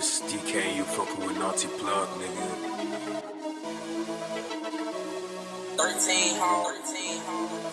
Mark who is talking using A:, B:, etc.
A: This is DK you fucking with Naughty Plug, nigga.
B: 13 home, 13 home.